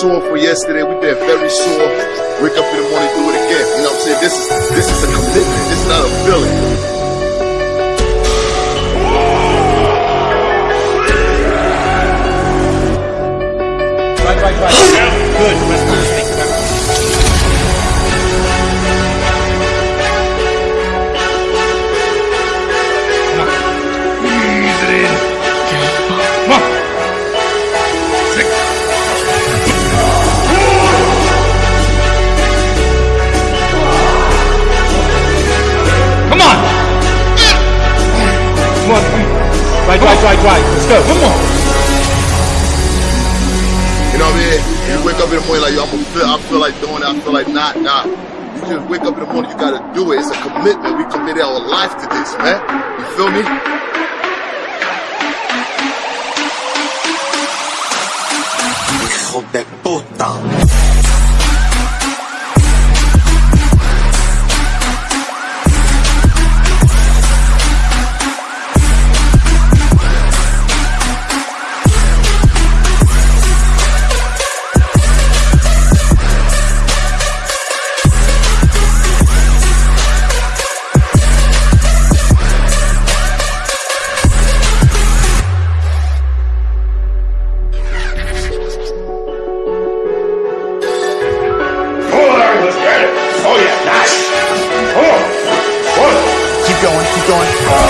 Sore for yesterday. We've been very sore. Wake up in the morning, do it again. You know what I'm saying? This is this is a commitment. This is not a feeling. Let's go. Come on. You know what I mean? You wake up in the morning like, yo, I'm gonna feel, I feel like doing it. I feel like not, nah. You just wake up in the morning, you gotta do it. It's a commitment. We committed our life to this, man. You feel me? Hijo de puta.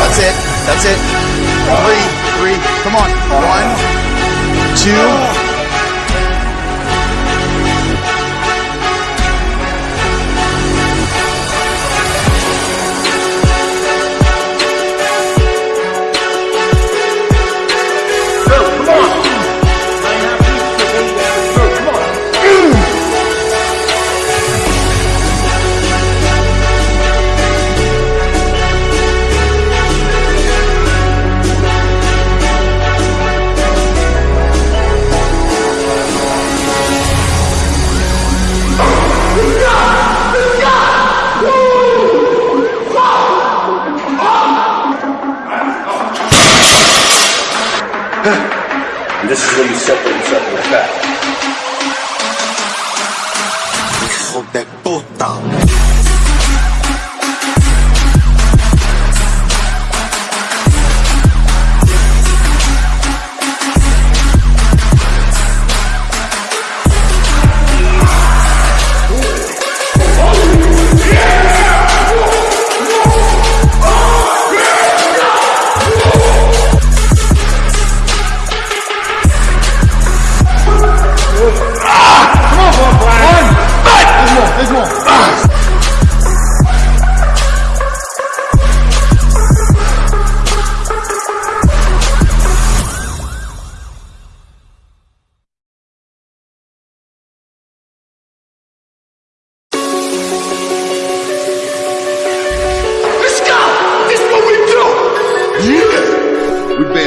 That's it. That's it. Three, three. Come on. One, two. And this is where you separate yourself from the fat. Hijo de puta.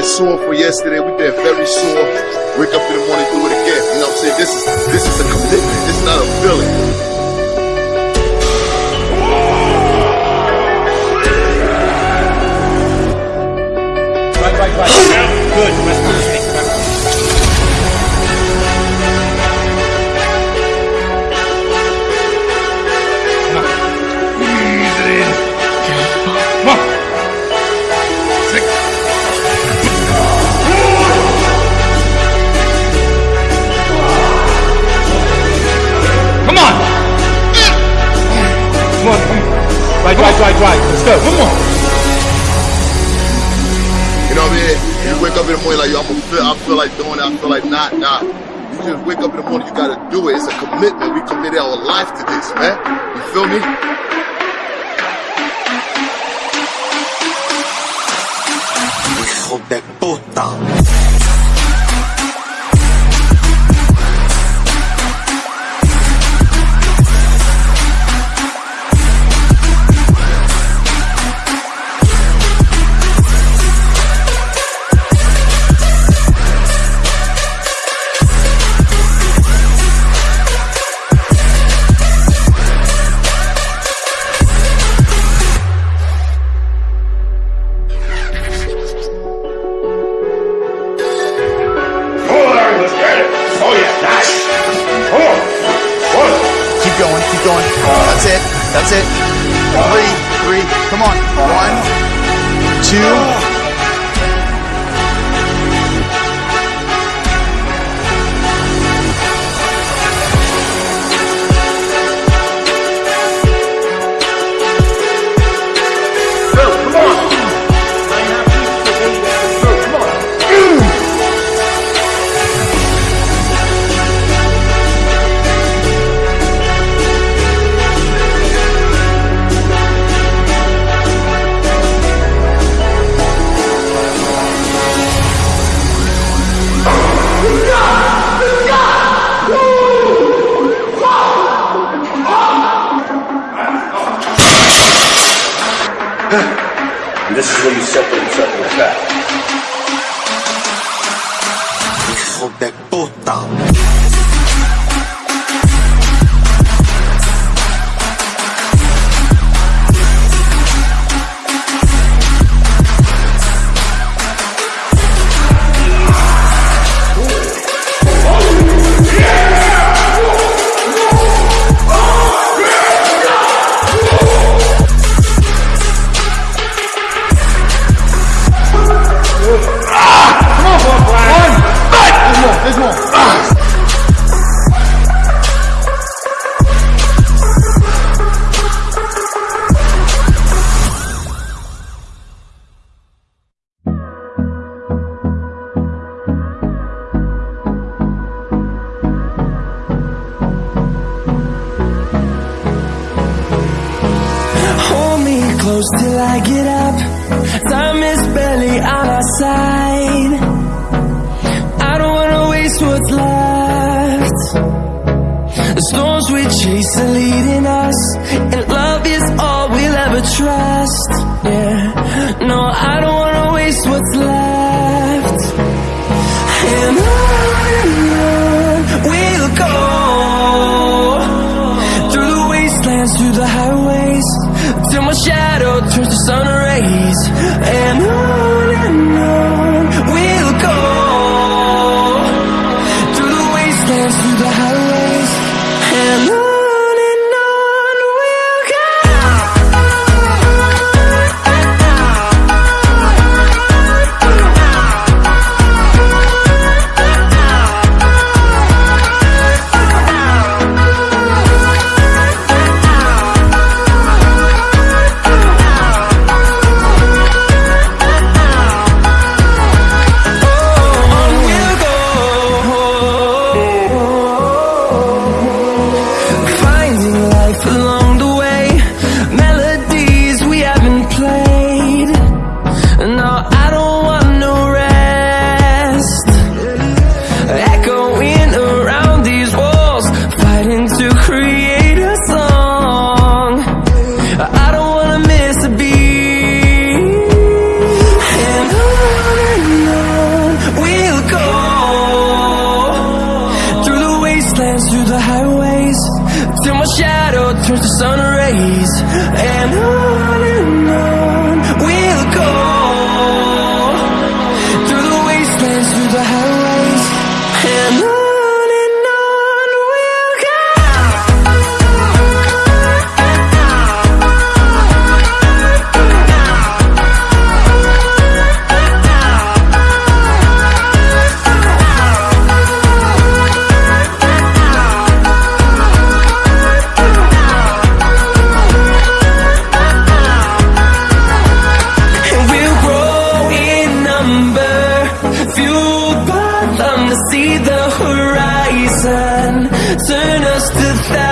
Sore for yesterday. We've been very sore. Wake up in the morning, do it again. You know what I'm saying? This is this is a commitment. This is not a feeling. Right, right, right. Good. Right, right, right, right. Let's go. Come on. You know what I mean? You wake up in the morning like, yo, I'm gonna feel, I feel like doing it. I feel like not, not. You just wake up in the morning, you gotta do it. It's a commitment. We committed our life to this, man. You feel me? Hijo de puta. I get up Time is barely on our side. I don't wanna waste what's left. The storms we chase are leading us And love is all we'll ever trust. Yeah, no, I don't wanna waste what's left. And on and on we'll go. Through the wastelands, through the highways Till my shadow Turns the sun rays and I turn us to thousands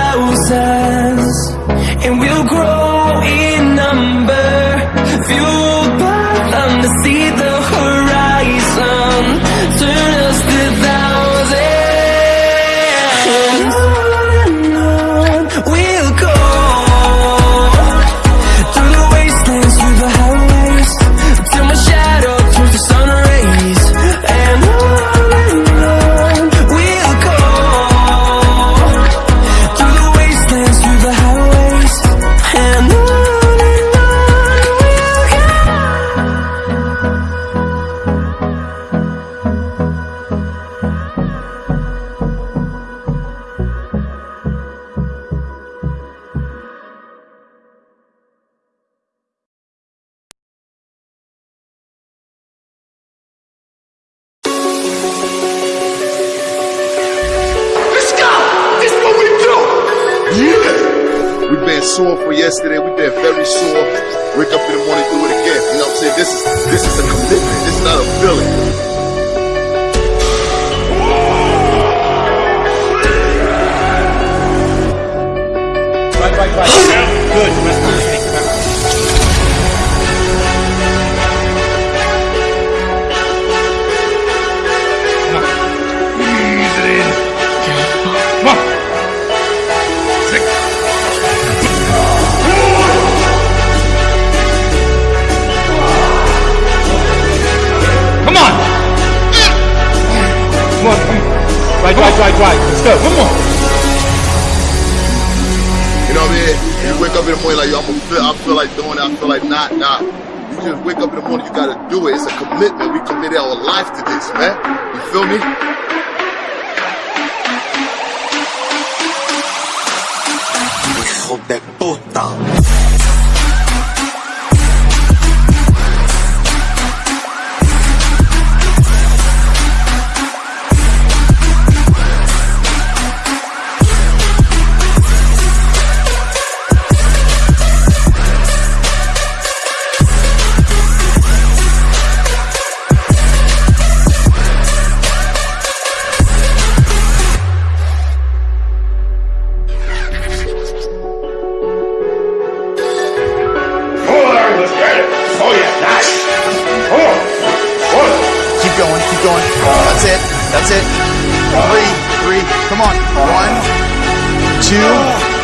been sore for yesterday. We've been very sore. Wake up in the morning, do it again. You know what I'm saying? This is this is a commitment. This is not a feeling. Right, right, right. Good. You wake up in the morning like, yo, I'm gonna feel, I feel like doing it. I feel like not, nah. You just wake up in the morning, you gotta do it. It's a commitment. We committed our life to this, man. You feel me? Hijo de puta. Three, three. Come on. One, two.